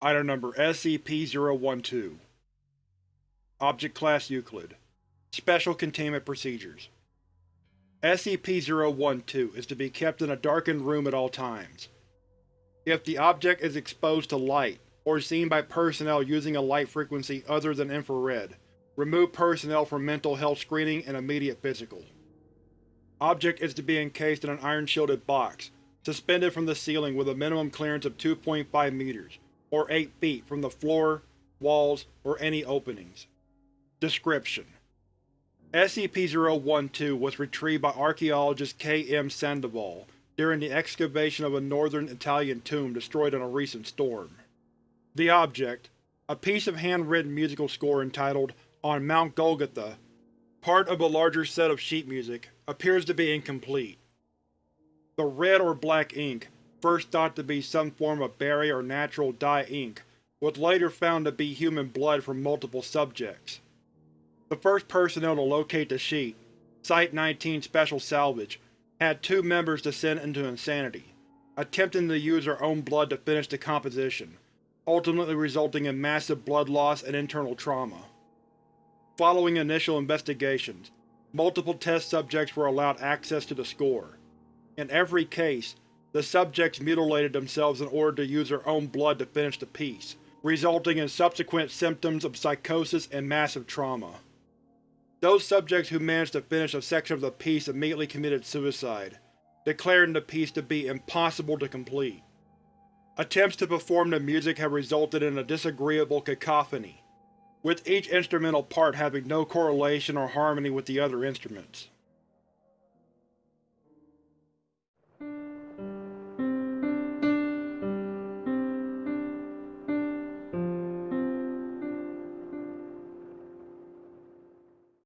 Item Number SCP-012 Object Class Euclid Special Containment Procedures SCP-012 is to be kept in a darkened room at all times. If the object is exposed to light, or seen by personnel using a light frequency other than infrared, remove personnel from mental health screening and immediate physical. Object is to be encased in an iron-shielded box, suspended from the ceiling with a minimum clearance of 2.5 meters, or 8 feet from the floor, walls, or any openings. Description: SCP-012 was retrieved by archaeologist K. M. Sandoval during the excavation of a northern Italian tomb destroyed in a recent storm. The object, a piece of handwritten musical score entitled On Mount Golgotha, part of a larger set of sheet music, appears to be incomplete. The red or black ink, first thought to be some form of berry or natural dye ink, was later found to be human blood from multiple subjects. The first personnel to locate the sheet, Site-19 Special Salvage, had two members descend into insanity, attempting to use their own blood to finish the composition, ultimately resulting in massive blood loss and internal trauma. Following initial investigations, multiple test subjects were allowed access to the score. In every case, the subjects mutilated themselves in order to use their own blood to finish the piece, resulting in subsequent symptoms of psychosis and massive trauma. Those subjects who managed to finish a section of the piece immediately committed suicide, declaring the piece to be impossible to complete. Attempts to perform the music have resulted in a disagreeable cacophony, with each instrumental part having no correlation or harmony with the other instruments.